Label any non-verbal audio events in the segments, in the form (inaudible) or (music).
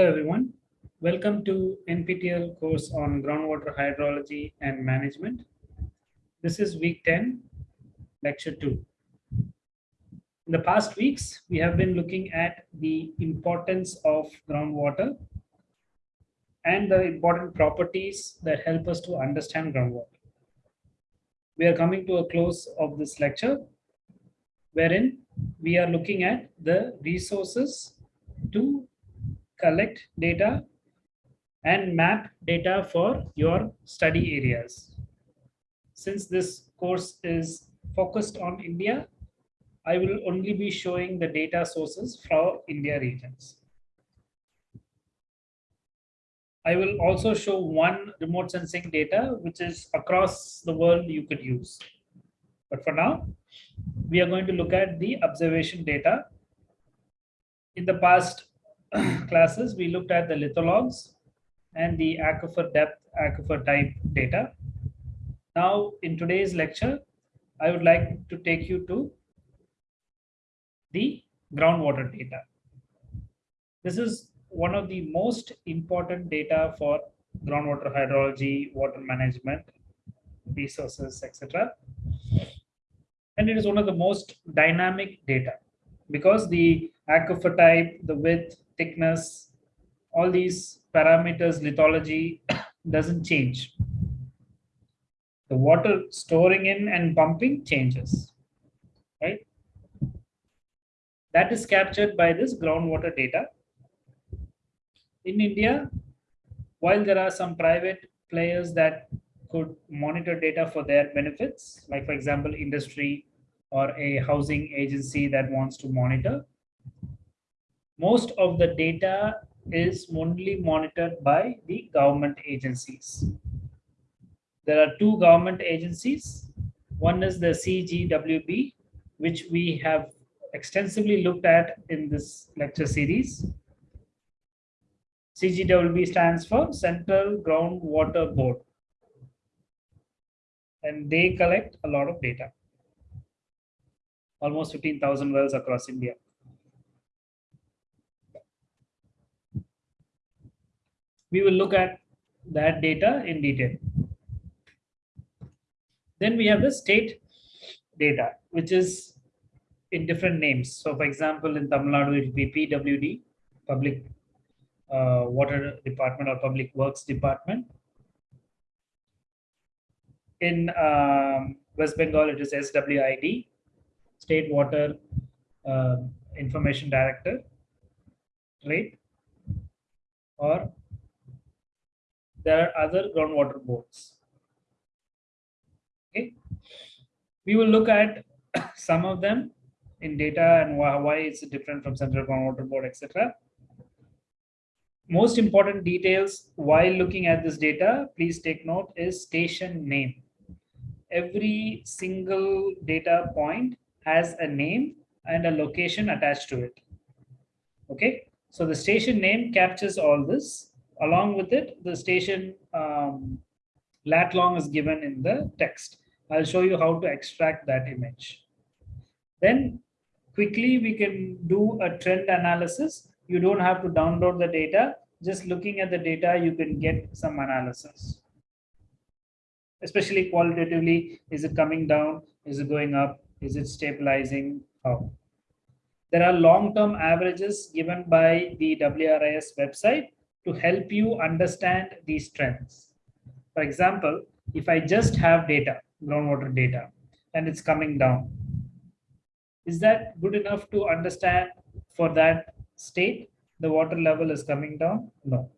Hello everyone. Welcome to NPTEL course on groundwater hydrology and management. This is week 10, lecture 2. In the past weeks, we have been looking at the importance of groundwater and the important properties that help us to understand groundwater. We are coming to a close of this lecture, wherein we are looking at the resources to collect data and map data for your study areas. Since this course is focused on India, I will only be showing the data sources for India regions. I will also show one remote sensing data, which is across the world you could use. But for now, we are going to look at the observation data. In the past (coughs) classes, we looked at the lithologs and the aquifer depth, aquifer type data. Now, in today's lecture, I would like to take you to the groundwater data. This is one of the most important data for groundwater hydrology, water management, resources, etc. And it is one of the most dynamic data because the aquifer type, the width, thickness, all these parameters, lithology (coughs) doesn't change. The water storing in and pumping changes, right? That is captured by this groundwater data. In India, while there are some private players that could monitor data for their benefits, like for example, industry or a housing agency that wants to monitor, most of the data is only monitored by the government agencies. There are two government agencies. One is the CGWB, which we have extensively looked at in this lecture series. CGWB stands for Central Groundwater Board. And they collect a lot of data. Almost 15,000 wells across India. We will look at that data in detail. Then we have the state data, which is in different names. So for example, in Tamil Nadu, it will be PWD, Public uh, Water Department or Public Works Department. In um, West Bengal, it is SWID, State Water uh, Information Director, right? Or there are other groundwater boards. Okay, we will look at (coughs) some of them in data and why, it's different from Central Groundwater Board, etc. Most important details while looking at this data, please take note is station name. Every single data point has a name and a location attached to it. Okay, so the station name captures all this Along with it, the station um, lat long is given in the text. I'll show you how to extract that image. Then quickly we can do a trend analysis. You don't have to download the data. Just looking at the data, you can get some analysis. Especially qualitatively, is it coming down? Is it going up? Is it stabilizing? How? There are long-term averages given by the WRIS website to help you understand these trends. For example, if I just have data, groundwater data, and it's coming down, is that good enough to understand for that state the water level is coming down? No.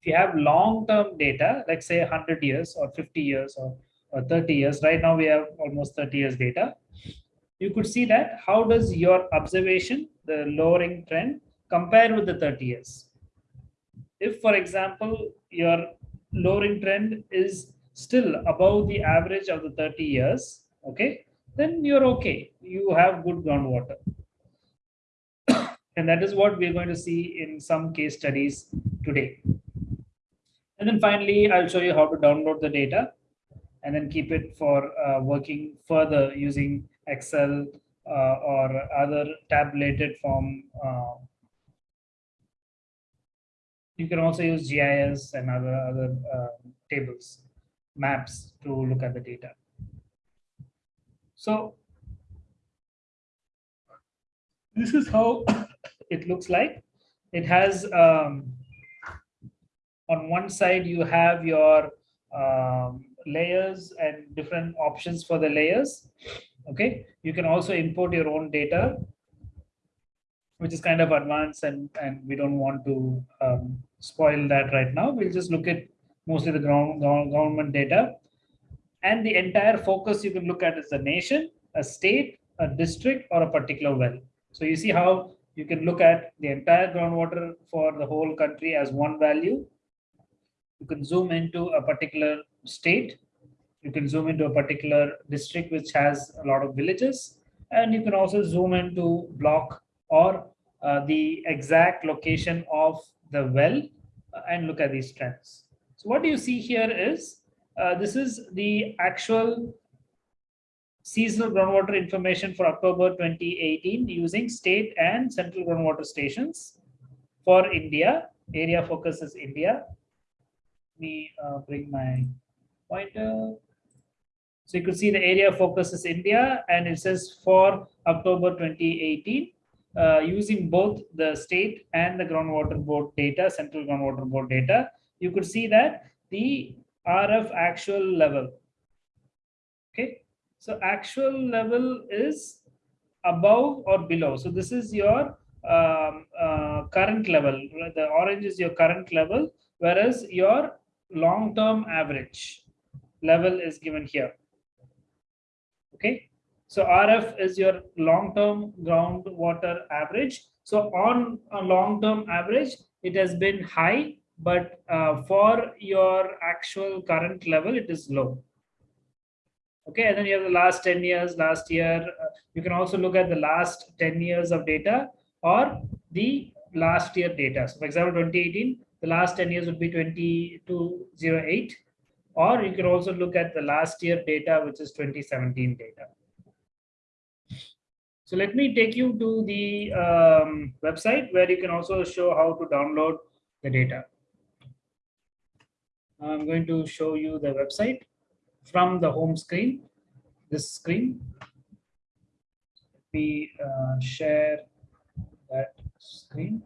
If you have long-term data, like say 100 years or 50 years or, or 30 years, right now we have almost 30 years data, you could see that how does your observation, the lowering trend, compare with the 30 years? If for example your lowering trend is still above the average of the 30 years okay then you're okay. You have good groundwater. And that is what we're going to see in some case studies today. And then finally i'll show you how to download the data and then keep it for uh, working further using excel uh, or other tabulated form uh, You can also use GIS and other, other uh, tables, maps to look at the data. So this is how (coughs) it looks like. It has um, on one side you have your um, layers and different options for the layers. Okay, you can also import your own data, which is kind of advanced and, and we don't want to um, spoil that right now. We'll just look at mostly the ground, government data. And the entire focus you can look at is a nation, a state, a district, or a particular well. So you see how you can look at the entire groundwater for the whole country as one value. You can zoom into a particular state. You can zoom into a particular district which has a lot of villages. And you can also zoom into block or uh, the exact location of the well uh, and look at these trends. So what do you see here is uh, this is the actual seasonal groundwater information for October 2018 using state and central groundwater stations for India. Area focus is India. Let me uh, bring my pointer. So you could see the area focus is India and it says for October 2018 uh, using both the state and the groundwater board data, central groundwater board data, you could see that the RF actual level. Okay, so actual level is above or below. So this is your um, uh, current level. The orange is your current level, whereas your long-term average level is given here. Okay, so RF is your long-term groundwater average. So on a long-term average, it has been high, but uh, for your actual current level, it is low. Okay, and then you have the last 10 years, last year. Uh, you can also look at the last 10 years of data or the last year data. So for example, 2018, the last 10 years would be 2208. Or you can also look at the last year data, which is 2017 data. So let me take you to the um, website where you can also show how to download the data. I'm going to show you the website from the home screen, this screen. We uh, share that screen.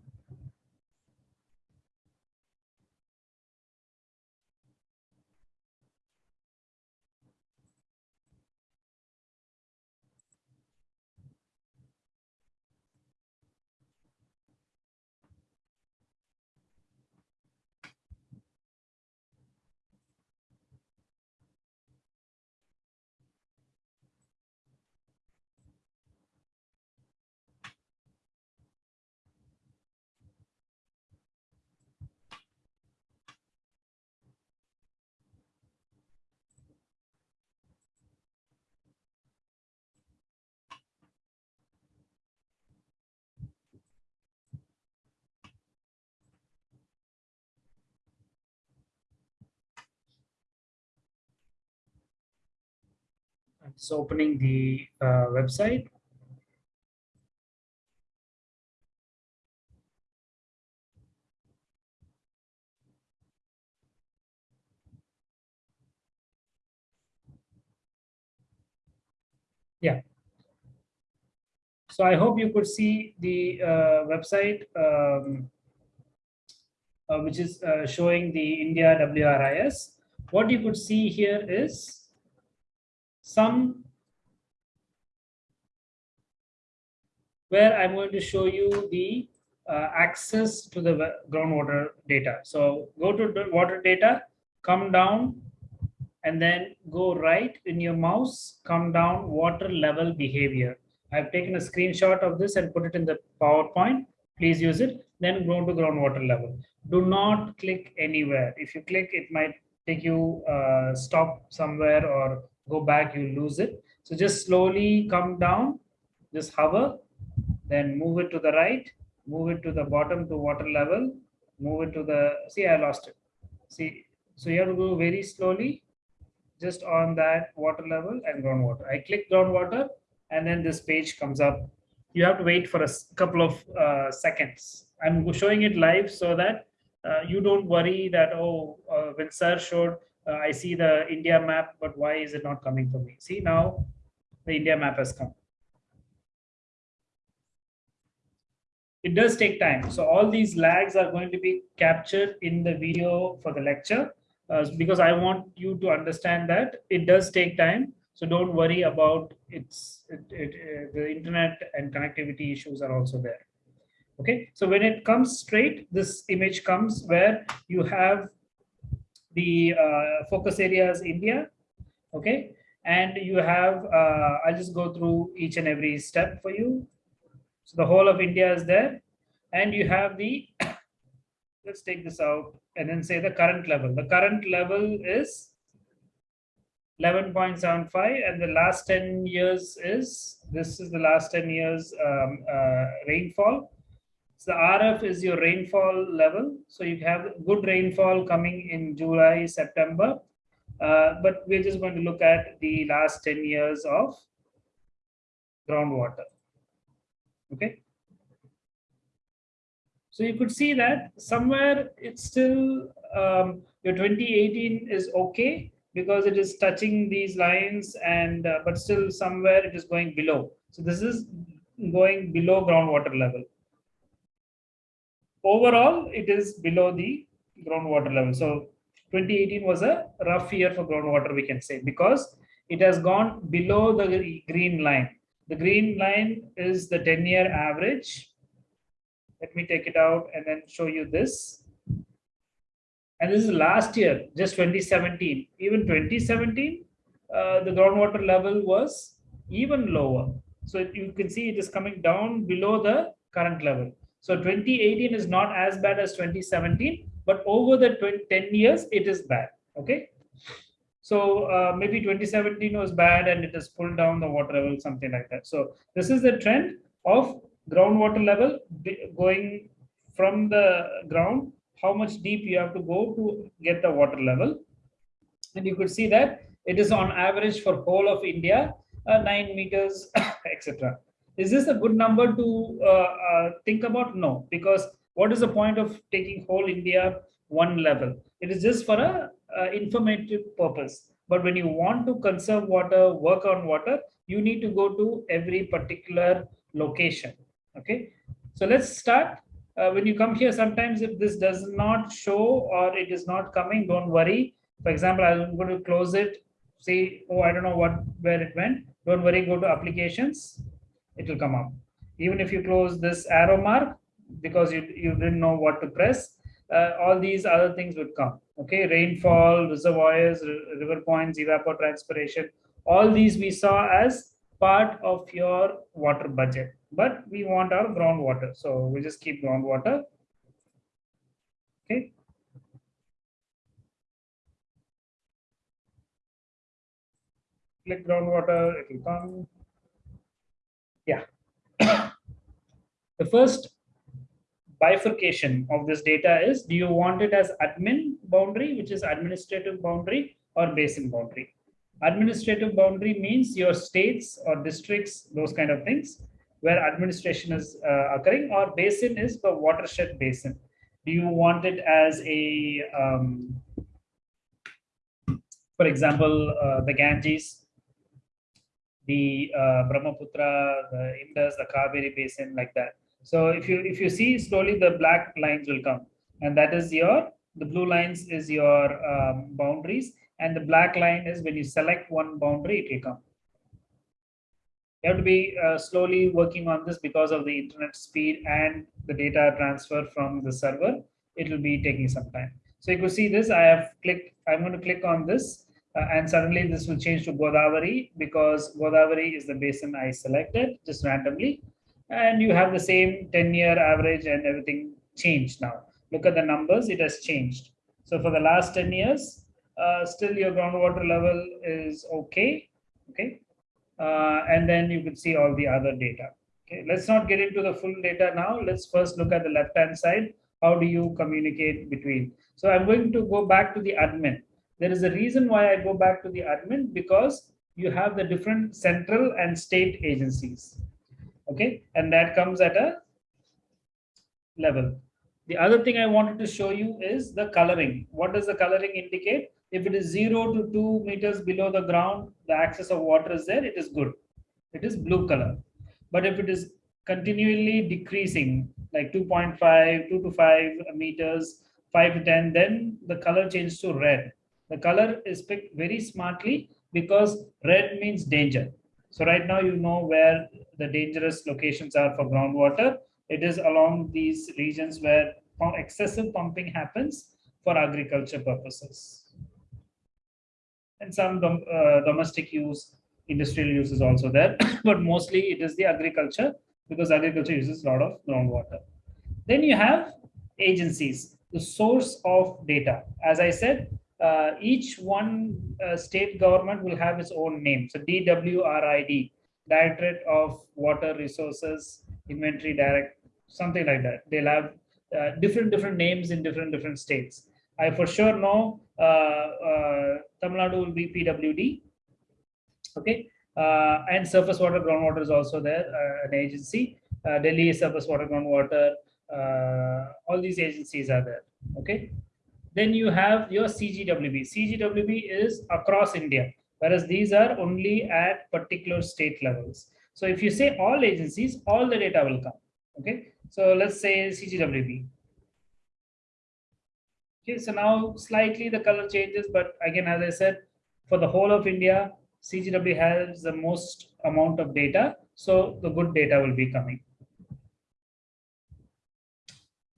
It's opening the uh, website. Yeah. So I hope you could see the uh, website, um, uh, which is uh, showing the India WRIS. What you could see here is some where I'm going to show you the uh, access to the groundwater data. So go to water data, come down, and then go right in your mouse, come down water level behavior. I've taken a screenshot of this and put it in the PowerPoint. Please use it. Then go to groundwater level. Do not click anywhere. If you click, it might take you uh, stop somewhere or go back, you lose it. So just slowly come down, just hover, then move it to the right, move it to the bottom to water level, move it to the, see, I lost it. See, so you have to go very slowly, just on that water level and groundwater. I click groundwater and then this page comes up. You have to wait for a couple of uh, seconds. I'm showing it live so that uh, you don't worry that, oh, uh, when sir showed, uh, I see the India map, but why is it not coming for me? See now the India map has come. It does take time. So all these lags are going to be captured in the video for the lecture uh, because I want you to understand that it does take time. So don't worry about its it, it, uh, the internet and connectivity issues are also there. Okay, so when it comes straight, this image comes where you have the uh, focus areas India. Okay, and you have uh, I'll just go through each and every step for you. So the whole of India is there, and you have the (coughs) let's take this out and then say the current level. The current level is 11.75 and the last 10 years is this is the last 10 years um, uh, rainfall so the rf is your rainfall level so you have good rainfall coming in july september uh, but we're just going to look at the last 10 years of groundwater okay so you could see that somewhere it's still um, your 2018 is okay because it is touching these lines and uh, but still somewhere it is going below. So this is going below groundwater level. Overall, it is below the groundwater level. So 2018 was a rough year for groundwater, we can say, because it has gone below the green line. The green line is the 10 year average. Let me take it out and then show you this and this is last year, just 2017. Even 2017, uh, the groundwater level was even lower. So you can see it is coming down below the current level. So 2018 is not as bad as 2017, but over the 20, 10 years, it is bad. Okay. So uh, maybe 2017 was bad and it has pulled down the water level, something like that. So this is the trend of groundwater level going from the ground how much deep you have to go to get the water level. And you could see that it is on average for whole of India, uh, 9 meters, (coughs) etc. Is this a good number to uh, uh, think about? No, because what is the point of taking whole India one level? It is just for a informative purpose. But when you want to conserve water, work on water, you need to go to every particular location. Okay, so let's start uh, when you come here, sometimes if this does not show or it is not coming, don't worry. For example, I'm going to close it. See, oh, I don't know what where it went. Don't worry, go to applications. It will come up. Even if you close this arrow mark because you, you didn't know what to press, uh, all these other things would come. Okay, rainfall, reservoirs, river points, evapotranspiration. All these we saw as part of your water budget but we want our groundwater. So we just keep groundwater. Okay. Click groundwater, it will come. Yeah. (coughs) the first bifurcation of this data is, do you want it as admin boundary, which is administrative boundary or basin boundary? Administrative boundary means your states or districts, those kind of things where administration is uh, occurring or basin is the watershed basin. Do you want it as a, um, for example, uh, the Ganges, the uh, Brahmaputra, the Indus, the Kaveri basin like that. So if you if you see slowly the black lines will come and that is your the blue lines is your um, boundaries and the black line is when you select one boundary it will come you have to be uh, slowly working on this because of the internet speed and the data transfer from the server. It will be taking some time. So you can see this, I have clicked, I'm going to click on this uh, and suddenly this will change to Godavari because Godavari is the basin I selected just randomly. And you have the same 10 year average and everything changed now. Look at the numbers, it has changed. So for the last 10 years, uh, still your groundwater level is okay. Okay, uh, and then you can see all the other data. Okay, let's not get into the full data now. Let's first look at the left-hand side. How do you communicate between? So I'm going to go back to the admin. There is a reason why I go back to the admin because you have the different central and state agencies. Okay, and that comes at a level. The other thing I wanted to show you is the coloring. What does the coloring indicate? If it is zero to two meters below the ground, the access of water is there, it is good. It is blue color. But if it is continually decreasing, like 2.5, 2 to 5 meters, 5 to 10, then the color changes to red. The color is picked very smartly because red means danger. So right now you know where the dangerous locations are for groundwater. It is along these regions where excessive pumping happens for agriculture purposes. And some dom uh, domestic use, industrial use is also there, (coughs) but mostly it is the agriculture because agriculture uses a lot of groundwater. Then you have agencies, the source of data. As I said, uh, each one uh, state government will have its own name. So DWRID, Directorate of Water Resources Inventory Direct, something like that. They'll have uh, different different names in different different states. I for sure know uh, uh, Tamil Nadu will be PWD. Okay, uh, and surface water groundwater is also there, an agency. Delhi surface water groundwater. all these agencies are there. Okay. Then you have your CGWB. CGWB is across India, whereas these are only at particular state levels. So if you say all agencies, all the data will come. Okay. So let's say CGWB. Okay, so now slightly the color changes, but again, as I said, for the whole of India, CGW has the most amount of data, so the good data will be coming.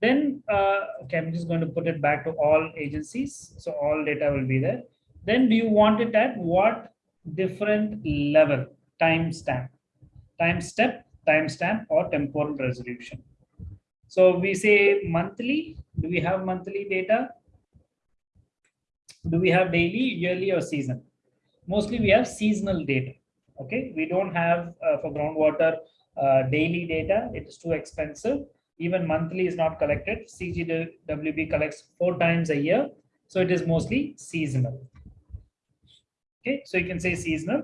Then, uh, okay, I'm just going to put it back to all agencies. So all data will be there. Then do you want it at what different level? Timestamp, time step, timestamp or temporal resolution. So we say monthly. Do we have monthly data? Do we have daily, yearly or season? mostly we have seasonal data. Okay, we don't have uh, for groundwater uh, daily data. It is too expensive. Even monthly is not collected. CGWB collects four times a year. So it is mostly seasonal. Okay, so you can say seasonal.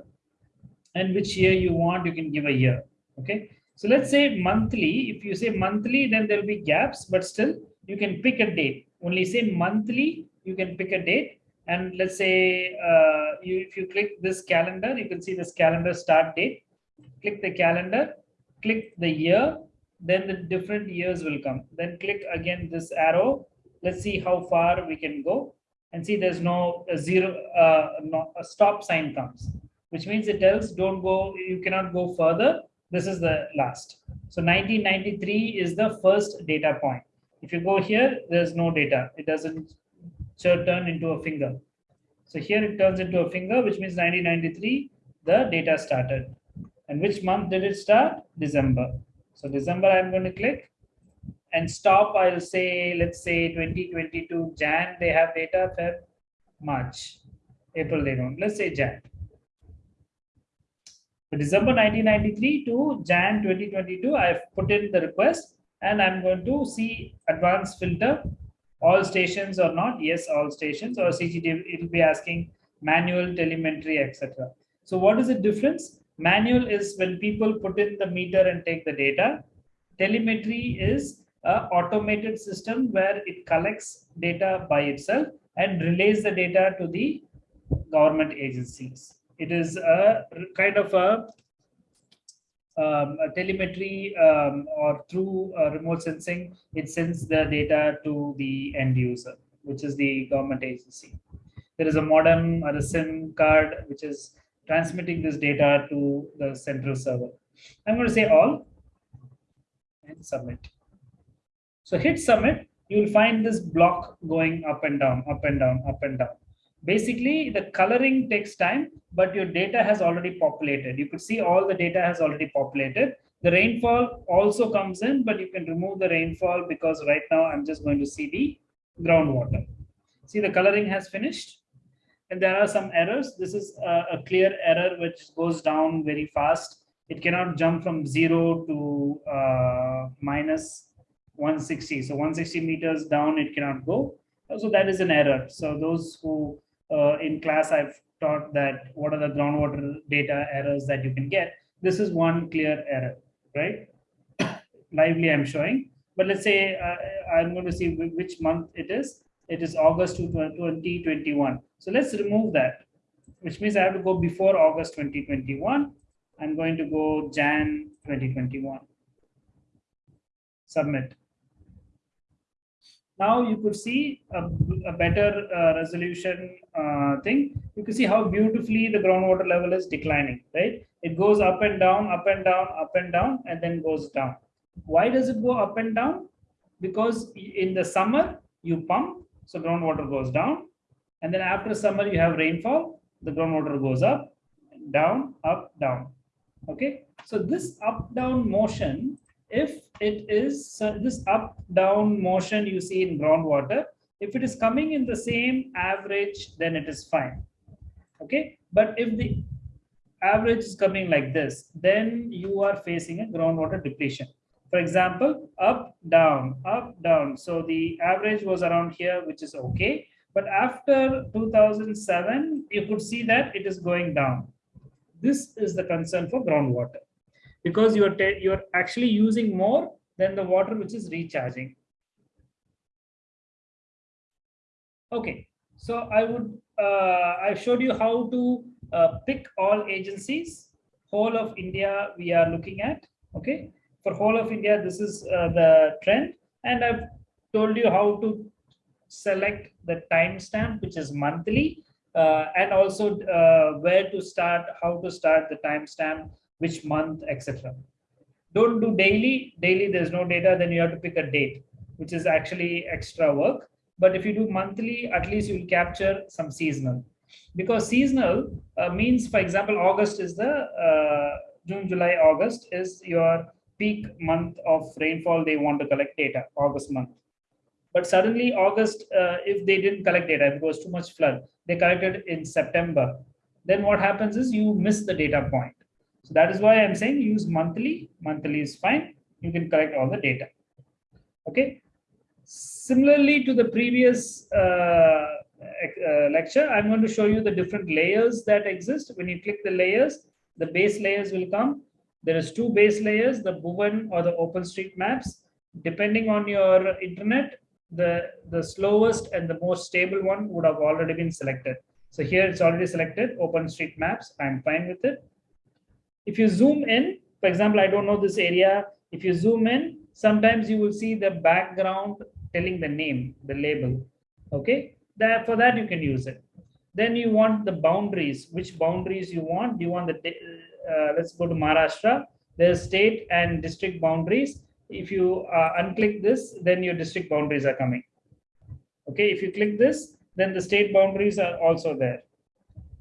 And which year you want, you can give a year. Okay, so let's say monthly. If you say monthly, then there will be gaps, but still you can pick a date. Only say monthly, you can pick a date and let's say uh, you, if you click this calendar, you can see this calendar start date. Click the calendar, click the year, then the different years will come. Then click again this arrow. Let's see how far we can go and see there's no a zero, uh, no, a stop sign comes, which means it tells don't go, you cannot go further. This is the last. So 1993 is the first data point. If you go here, there's no data. It doesn't turn into a finger. So here it turns into a finger, which means 1993, the data started. And which month did it start? December. So December, I'm going to click and stop. I'll say, let's say 2022 Jan, they have data, Feb, March, April, they don't. Let's say Jan. So December 1993 to Jan 2022, I've put in the request and I'm going to see advanced filter all stations or not yes all stations or cgd it will be asking manual telemetry etc so what is the difference manual is when people put in the meter and take the data telemetry is a automated system where it collects data by itself and relays the data to the government agencies it is a kind of a um, telemetry um, or through uh, remote sensing, it sends the data to the end user, which is the government agency. There is a modem or a SIM card, which is transmitting this data to the central server. I'm going to say all and submit. So hit submit, you will find this block going up and down, up and down, up and down. Basically the coloring takes time but your data has already populated. You could see all the data has already populated. The rainfall also comes in but you can remove the rainfall because right now i'm just going to see the groundwater. See the coloring has finished and there are some errors this is a, a clear error which goes down very fast it cannot jump from zero to uh, minus 160 so 160 meters down it cannot go so that is an error so those who uh, in class I've taught that what are the groundwater data errors that you can get. This is one clear error, right? (coughs) Lively I'm showing. but let's say uh, I'm going to see which month it is. It is August 2021. So let's remove that, which means I have to go before August 2021. I'm going to go Jan 2021. Submit. Now you could see a, a better uh, resolution uh, thing. You can see how beautifully the groundwater level is declining, right? It goes up and down, up and down, up and down, and then goes down. Why does it go up and down? Because in the summer, you pump, so groundwater goes down. And then after summer, you have rainfall, the groundwater goes up, down, up, down. Okay, so this up down motion, if it is uh, this up down motion you see in groundwater, if it is coming in the same average, then it is fine. Okay, but if the average is coming like this, then you are facing a groundwater depletion. For example, up, down, up, down. So the average was around here, which is okay. But after 2007, you could see that it is going down. This is the concern for groundwater because you're, you're actually using more than the water which is recharging. Okay, so I would, uh, I showed you how to uh, pick all agencies. Whole of India we are looking at, okay for whole of India, this is uh, the trend. And I've told you how to select the timestamp, which is monthly, uh, and also uh, where to start, how to start the timestamp, which month, etc. Don't do daily. Daily, there's no data. Then you have to pick a date, which is actually extra work. But if you do monthly, at least you'll capture some seasonal. Because seasonal uh, means, for example, August is the uh, June, July, August is your peak month of rainfall they want to collect data, August month. But suddenly August, uh, if they didn't collect data, because too much flood, they collected in September. Then what happens is you miss the data point. So that is why I'm saying use monthly. Monthly is fine. You can collect all the data. Okay. Similarly to the previous uh, uh, lecture, I'm going to show you the different layers that exist. When you click the layers, the base layers will come there is two base layers, the Bhuvan or the OpenStreetMaps. Depending on your internet, the, the slowest and the most stable one would have already been selected. So here it's already selected, OpenStreetMaps. I'm fine with it. If you zoom in, for example, I don't know this area. If you zoom in, sometimes you will see the background telling the name, the label. Okay, that for that you can use it. Then you want the boundaries, which boundaries you want. Do you want the uh, let's go to Maharashtra. There's state and district boundaries. If you uh, unclick this, then your district boundaries are coming. Okay, if you click this, then the state boundaries are also there.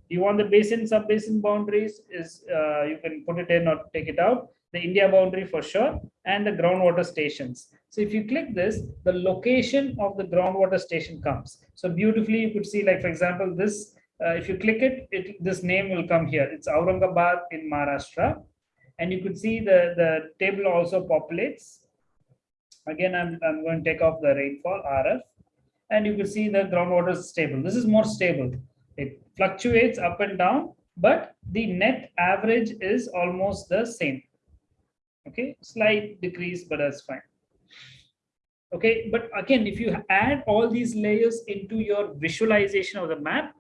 You want the basin, sub-basin boundaries is uh, you can put it in or take it out. The India boundary for sure, and the groundwater stations. So if you click this, the location of the groundwater station comes. So beautifully, you could see, like for example, this uh, if you click it, it, this name will come here. It's Aurangabad in Maharashtra. And you could see the, the table also populates. Again, I'm, I'm going to take off the rainfall, RF. And you can see the groundwater is stable. This is more stable. It fluctuates up and down, but the net average is almost the same. Okay, slight decrease, but that's fine. Okay, but again, if you add all these layers into your visualization of the map,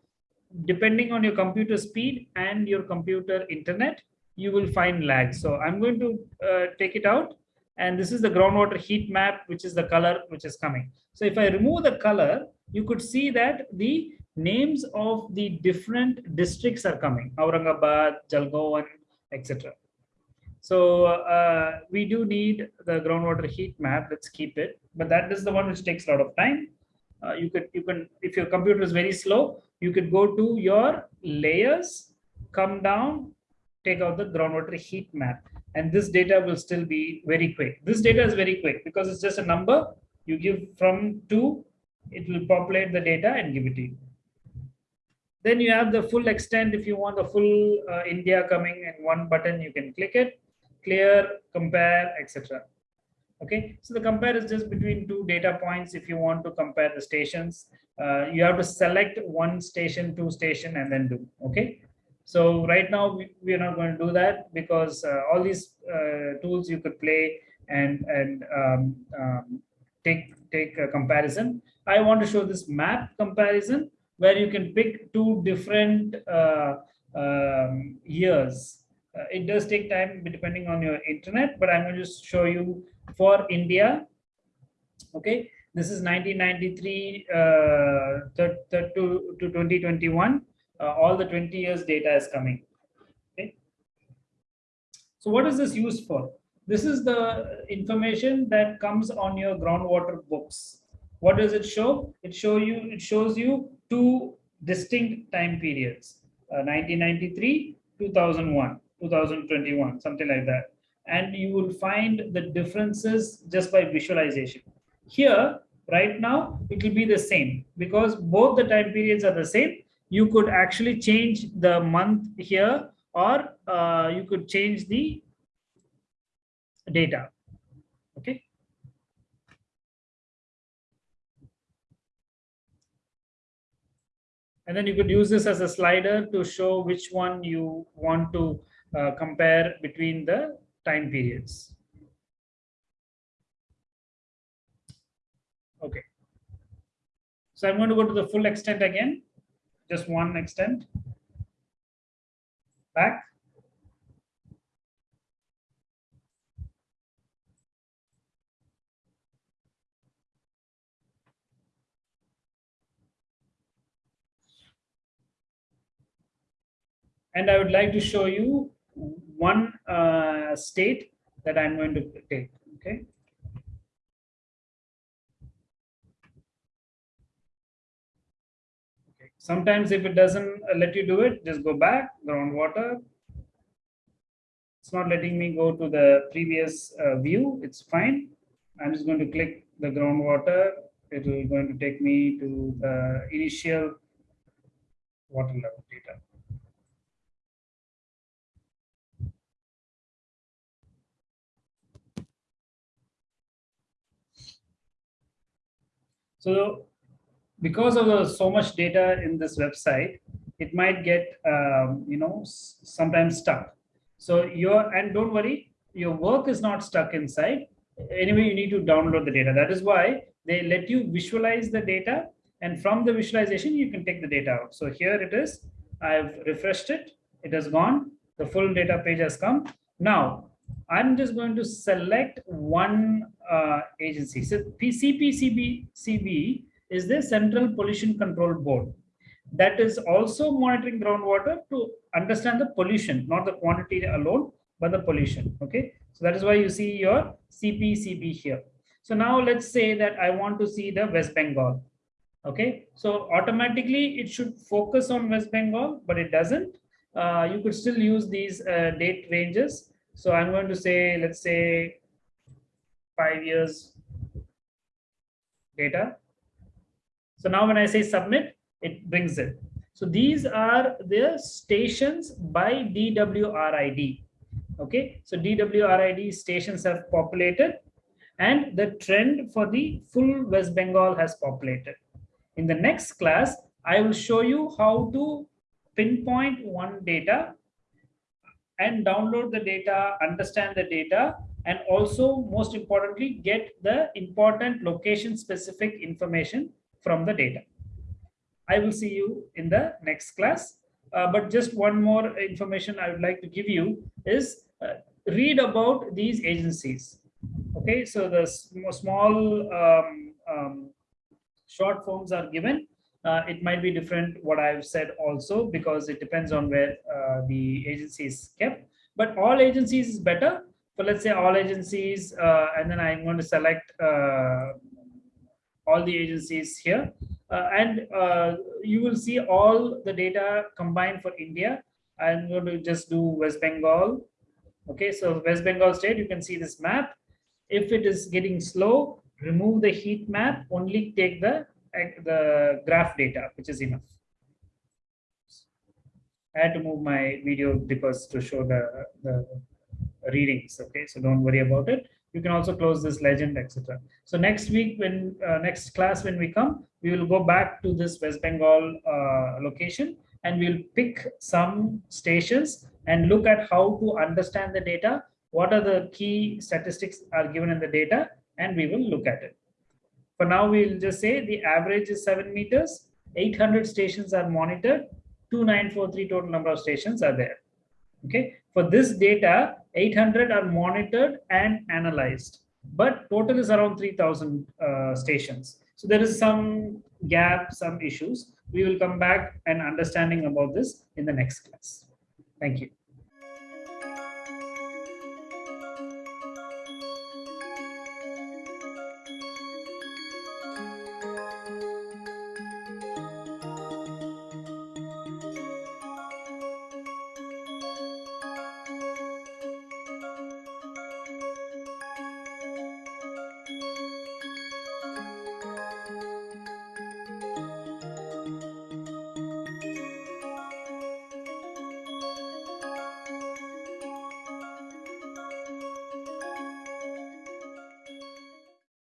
depending on your computer speed and your computer internet, you will find lag. So I'm going to uh, take it out. And this is the groundwater heat map, which is the color which is coming. So if I remove the color, you could see that the names of the different districts are coming. Aurangabad, Jalgaon, etc. So uh, we do need the groundwater heat map. Let's keep it. But that is the one which takes a lot of time. Uh, you could, you can, if your computer is very slow, you could go to your layers, come down, take out the groundwater heat map. And this data will still be very quick. This data is very quick because it's just a number. You give from two, it will populate the data and give it to you. Then you have the full extent. If you want the full uh, India coming in one button, you can click it, clear, compare, etc. Okay, so the compare is just between two data points. If you want to compare the stations, uh, you have to select one station, two station, and then do. Okay, so right now we, we are not going to do that because uh, all these uh, tools you could play and and um, um, take take a comparison. I want to show this map comparison where you can pick two different uh, um, years. Uh, it does take time depending on your internet, but I'm going to just show you for India. Okay, this is 1993 uh, to, to 2021. Uh, all the 20 years data is coming. Okay. So what is this used for? This is the information that comes on your groundwater books. What does it show? It show you. It shows you two distinct time periods: uh, 1993, 2001, 2021, something like that. And you will find the differences just by visualization. Here, right now, it will be the same because both the time periods are the same. You could actually change the month here, or uh, you could change the data. Okay. And then you could use this as a slider to show which one you want to uh, compare between the time periods. Okay. So I'm going to go to the full extent again, just one extent. Back. and I would like to show you one uh, state that I'm going to take, okay? Sometimes if it doesn't let you do it, just go back, groundwater. It's not letting me go to the previous uh, view, it's fine. I'm just going to click the groundwater. It will going to take me to the initial water level data. So because of so much data in this website, it might get, um, you know, sometimes stuck. So your, and don't worry, your work is not stuck inside. Anyway, you need to download the data. That is why they let you visualize the data. And from the visualization, you can take the data out. So here it is. I've refreshed it. It has gone. The full data page has come. Now, I'm just going to select one uh, agency. So CPCB is the Central Pollution Control Board that is also monitoring groundwater to understand the pollution, not the quantity alone, but the pollution. Okay, so that is why you see your CPCB here. So now let's say that I want to see the West Bengal. Okay, so automatically it should focus on West Bengal, but it doesn't. Uh, you could still use these uh, date ranges so I'm going to say, let's say five years data. So now when I say submit, it brings it. So these are the stations by DWRID. Okay, so DWRID stations have populated and the trend for the full West Bengal has populated. In the next class, I will show you how to pinpoint one data and download the data, understand the data, and also most importantly, get the important location specific information from the data. I will see you in the next class. Uh, but just one more information I would like to give you is uh, read about these agencies. Okay, so the small um, um, short forms are given uh, it might be different what I've said also because it depends on where uh, the agency is kept. But all agencies is better. So let's say all agencies, uh, and then I'm going to select uh, all the agencies here. Uh, and uh, you will see all the data combined for India. I'm going to just do West Bengal. Okay, so West Bengal state, you can see this map. If it is getting slow, remove the heat map, only take the the graph data, which is enough. I had to move my video because to show the, the readings. Okay, so don't worry about it. You can also close this legend, etc. So next week, when uh, next class when we come, we will go back to this West Bengal uh, location and we'll pick some stations and look at how to understand the data what are the key statistics are given in the data and we will look at it. For now, we'll just say the average is seven meters, 800 stations are monitored, 2943 total number of stations are there. Okay, for this data, 800 are monitored and analyzed, but total is around 3000 uh, stations. So there is some gap, some issues. We will come back and understanding about this in the next class. Thank you.